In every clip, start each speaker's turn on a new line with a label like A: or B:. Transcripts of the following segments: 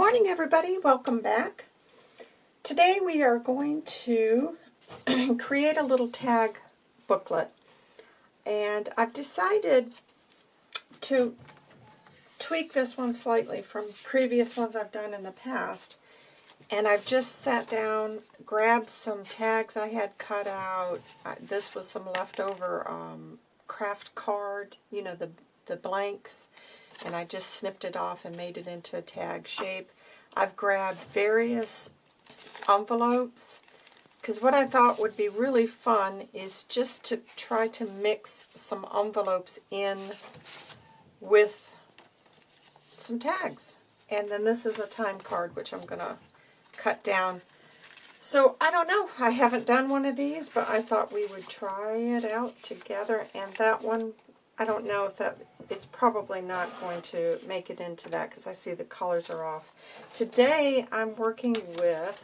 A: morning everybody, welcome back. Today we are going to create a little tag booklet and I've decided to tweak this one slightly from previous ones I've done in the past and I've just sat down, grabbed some tags I had cut out. This was some leftover um, craft card, you know, the, the blanks and I just snipped it off and made it into a tag shape. I've grabbed various envelopes because what I thought would be really fun is just to try to mix some envelopes in with some tags. And then this is a time card, which I'm going to cut down. So, I don't know. I haven't done one of these, but I thought we would try it out together. And that one, I don't know if that it's probably not going to make it into that because I see the colors are off. Today I'm working with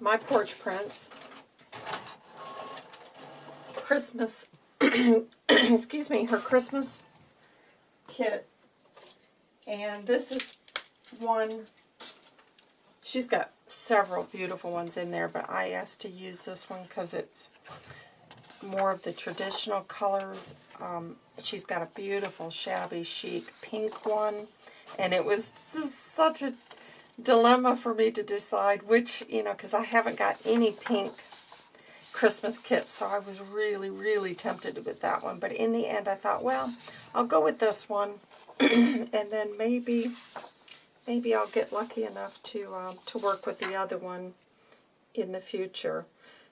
A: my Porch Prints Christmas, excuse me, her Christmas kit. And this is one, she's got several beautiful ones in there, but I asked to use this one because it's more of the traditional colors. Um, she's got a beautiful shabby chic pink one. And it was such a dilemma for me to decide which, you know, because I haven't got any pink Christmas kits, so I was really, really tempted with that one. But in the end, I thought, well, I'll go with this one, and then maybe, maybe I'll get lucky enough to um, to work with the other one in the future.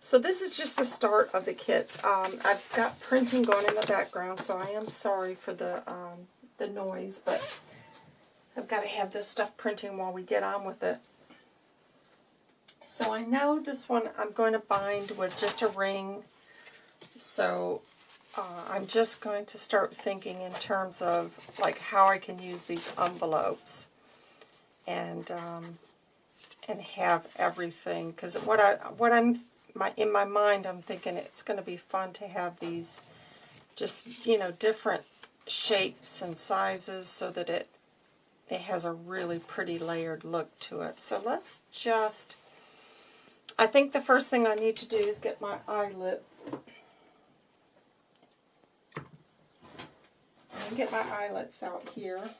A: So this is just the start of the kits. Um, I've got printing going in the background, so I am sorry for the, um, the noise, but I've got to have this stuff printing while we get on with it. So I know this one I'm going to bind with just a ring, so uh, I'm just going to start thinking in terms of like how I can use these envelopes and um, and have everything because what I what I'm my in my mind, I'm thinking it's going to be fun to have these just, you know, different shapes and sizes so that it it has a really pretty layered look to it. So let's just, I think the first thing I need to do is get my eyelet. get my eyelets out here.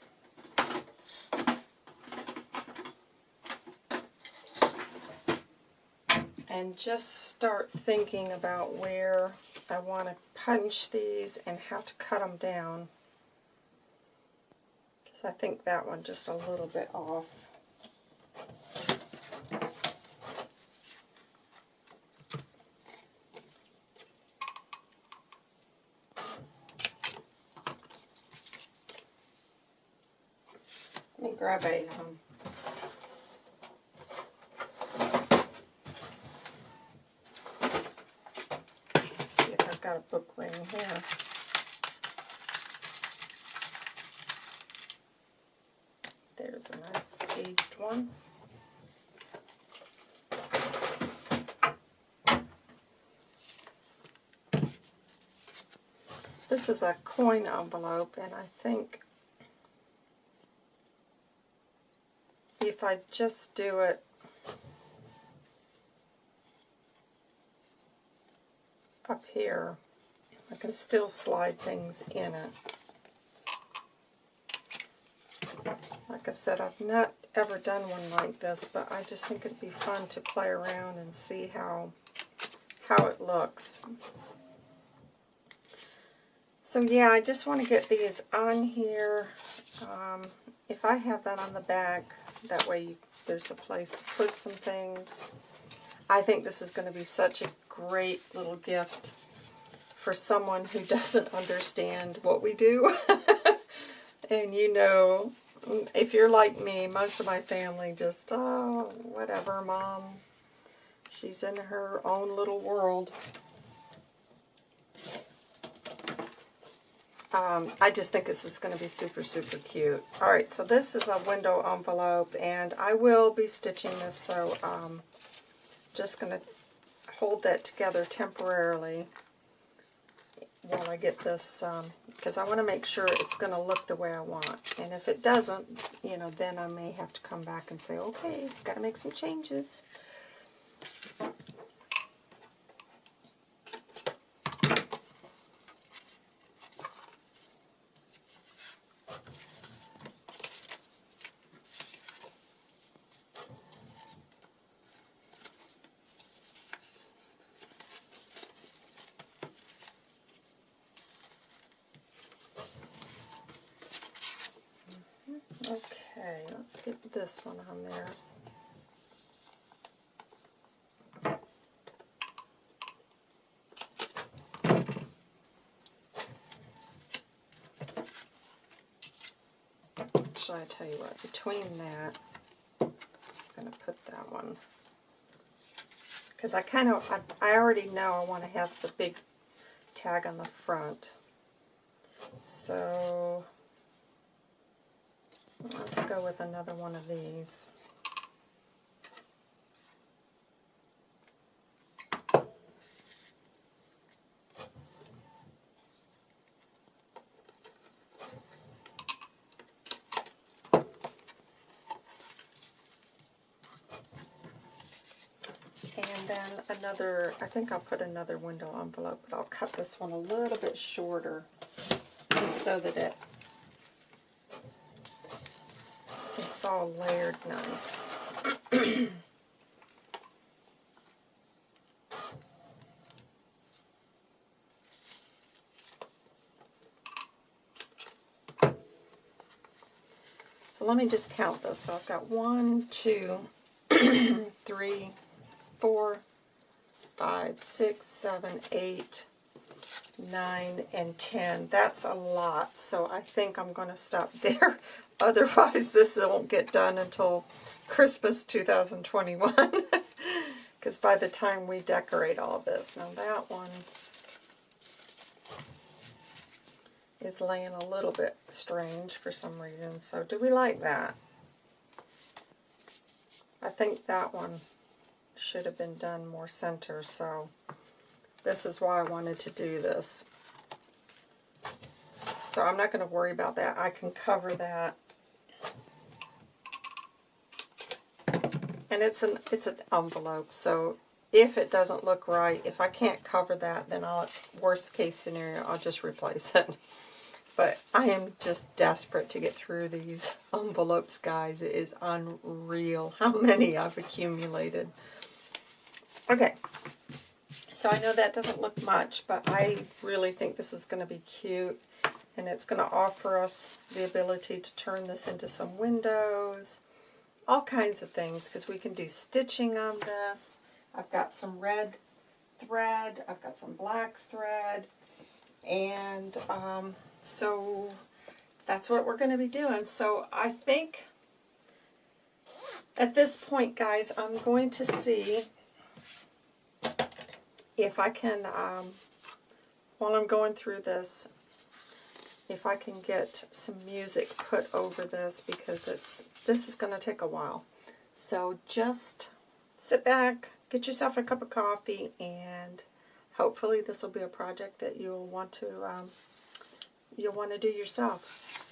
A: and just start thinking about where I want to punch these and how to cut them down. Because I think that one just a little bit off. Let me grab a um, here. There's a nice aged one. This is a coin envelope, and I think if I just do it up here, can still slide things in it. Like I said, I've not ever done one like this, but I just think it'd be fun to play around and see how how it looks. So yeah, I just want to get these on here. Um, if I have that on the back, that way you, there's a place to put some things. I think this is going to be such a great little gift for someone who doesn't understand what we do. and you know, if you're like me, most of my family just, oh, whatever, Mom. She's in her own little world. Um, I just think this is going to be super, super cute. Alright, so this is a window envelope, and I will be stitching this, so um, just going to hold that together temporarily while I get this, because um, I want to make sure it's going to look the way I want. And if it doesn't, you know, then I may have to come back and say, okay, got to make some changes. Okay, let's get this one on there. Actually, I tell you what, between that, I'm going to put that one. Because I kind of, I, I already know I want to have the big tag on the front. So, go with another one of these. And then another, I think I'll put another window envelope, but I'll cut this one a little bit shorter just so that it all layered nice. so let me just count this. So I've got one, two, three, four, five, six, seven, eight, 9, and 10. That's a lot, so I think I'm going to stop there. Otherwise, this won't get done until Christmas 2021. Because by the time we decorate all this. Now that one is laying a little bit strange for some reason. So do we like that? I think that one should have been done more center, so this is why I wanted to do this. So I'm not going to worry about that. I can cover that. And it's an it's an envelope, so if it doesn't look right, if I can't cover that, then I'll, worst case scenario, I'll just replace it. But I am just desperate to get through these envelopes, guys. It is unreal how many I've accumulated. Okay, so I know that doesn't look much, but I really think this is going to be cute. And it's going to offer us the ability to turn this into some windows, all kinds of things, because we can do stitching on this. I've got some red thread, I've got some black thread, and um, so that's what we're going to be doing. So I think at this point, guys, I'm going to see if I can, um, while I'm going through this, if I can get some music put over this because it's this is going to take a while. So just sit back, get yourself a cup of coffee, and hopefully this will be a project that you'll want to um, you'll want to do yourself.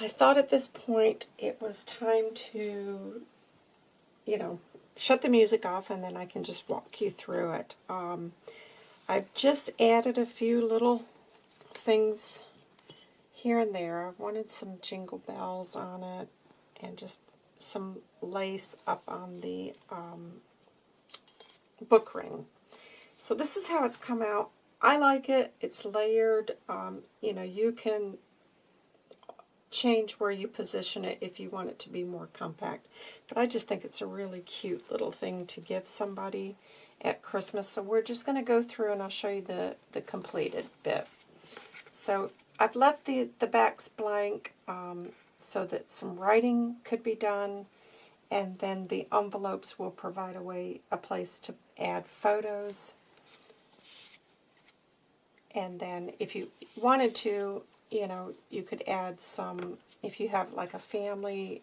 A: I thought at this point it was time to, you know, shut the music off and then I can just walk you through it. Um, I've just added a few little things here and there. I wanted some jingle bells on it and just some lace up on the um, book ring. So this is how it's come out. I like it. It's layered. Um, you know, you can change where you position it if you want it to be more compact. But I just think it's a really cute little thing to give somebody at Christmas. So we're just going to go through and I'll show you the, the completed bit. So I've left the, the backs blank um, so that some writing could be done and then the envelopes will provide a way, a place to add photos. And then if you wanted to, you know, you could add some, if you have like a family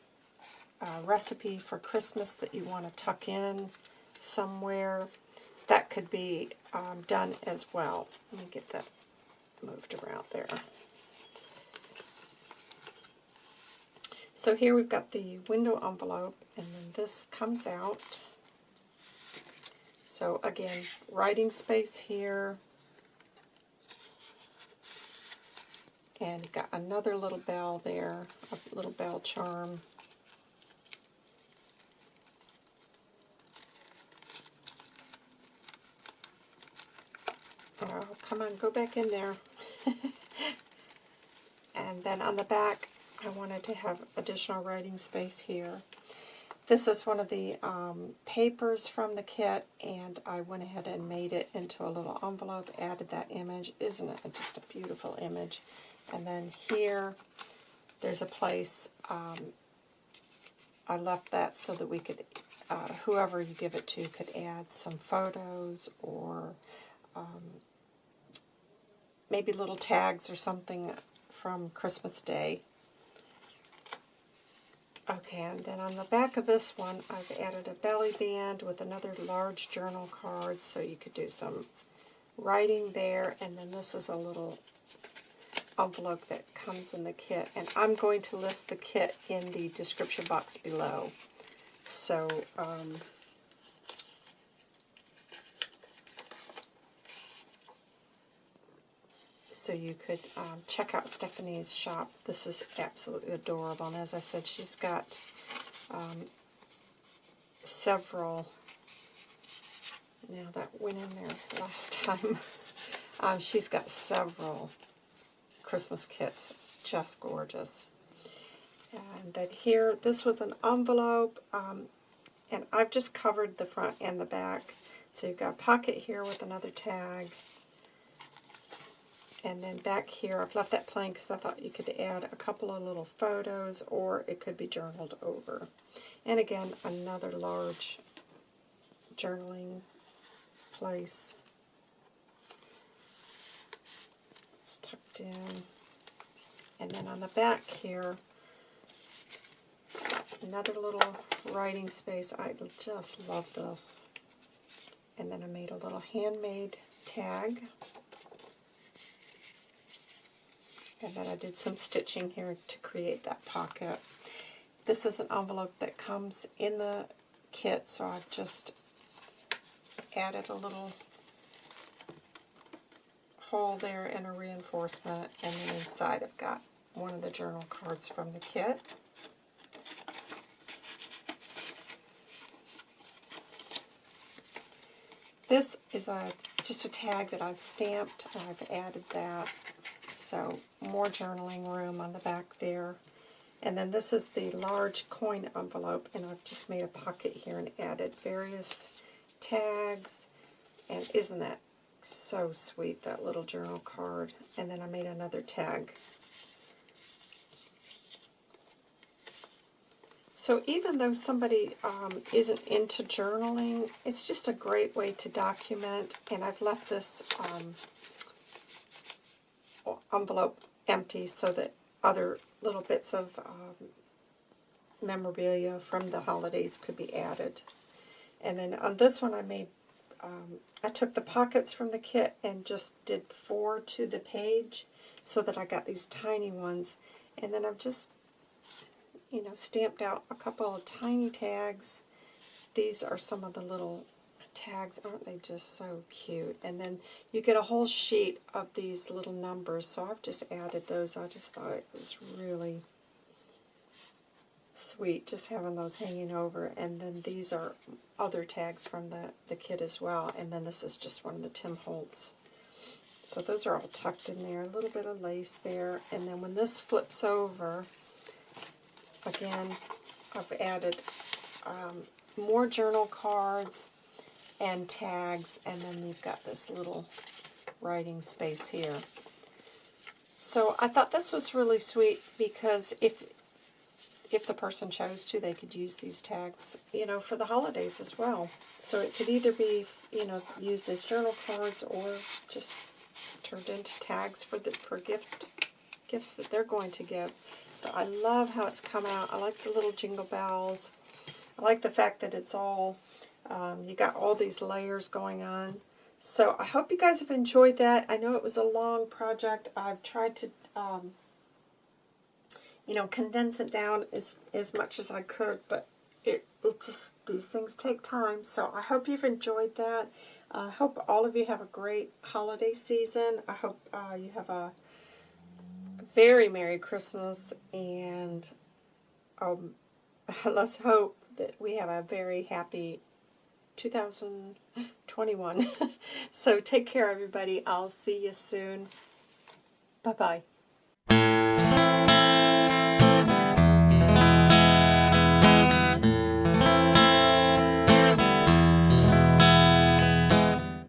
A: uh, recipe for Christmas that you want to tuck in somewhere, that could be um, done as well. Let me get that moved around there. So here we've got the window envelope, and then this comes out. So again, writing space here, And got another little bell there, a little bell charm. Oh, come on, go back in there. and then on the back, I wanted to have additional writing space here. This is one of the um, papers from the kit, and I went ahead and made it into a little envelope, added that image. Isn't it just a beautiful image? And then here, there's a place, um, I left that so that we could, uh, whoever you give it to could add some photos or um, maybe little tags or something from Christmas Day. Okay, and then on the back of this one, I've added a belly band with another large journal card, so you could do some writing there, and then this is a little envelope that comes in the kit. And I'm going to list the kit in the description box below. So, um, so you could um, check out Stephanie's shop. This is absolutely adorable. And as I said, she's got um, several. Now that went in there last time. um, she's got several Christmas kits. Just gorgeous. And then here, this was an envelope, um, and I've just covered the front and the back. So you've got a pocket here with another tag. And then back here, I've left that plain because I thought you could add a couple of little photos or it could be journaled over. And again, another large journaling place. Tucked in. And then on the back here, another little writing space. I just love this. And then I made a little handmade tag. And then I did some stitching here to create that pocket. This is an envelope that comes in the kit, so I've just added a little hole there and a reinforcement, and then inside I've got one of the journal cards from the kit. This is a just a tag that I've stamped. I've added that. So more journaling room on the back there. And then this is the large coin envelope, and I've just made a pocket here and added various tags. And isn't that so sweet, that little journal card. And then I made another tag. So even though somebody um, isn't into journaling, it's just a great way to document. And I've left this um, envelope empty so that other little bits of um, memorabilia from the holidays could be added. And then on this one I made um, I took the pockets from the kit and just did four to the page so that I got these tiny ones. And then I've just, you know, stamped out a couple of tiny tags. These are some of the little tags. Aren't they just so cute? And then you get a whole sheet of these little numbers. So I've just added those. I just thought it was really sweet just having those hanging over. And then these are other tags from the, the kit as well. And then this is just one of the Tim Holtz. So those are all tucked in there a little bit of lace there. And then when this flips over again I've added um, more journal cards and tags. And then you've got this little writing space here. So I thought this was really sweet because if if the person chose to, they could use these tags, you know, for the holidays as well. So it could either be, you know, used as journal cards or just turned into tags for the for gift gifts that they're going to give. So I love how it's come out. I like the little jingle bells. I like the fact that it's all, um, you got all these layers going on. So I hope you guys have enjoyed that. I know it was a long project. I've tried to um, you know, condense it down as, as much as I could, but it, it just, these things take time. So I hope you've enjoyed that. I uh, hope all of you have a great holiday season. I hope uh, you have a very Merry Christmas, and um, let's hope that we have a very happy 2021. so take care, everybody. I'll see you soon. Bye-bye.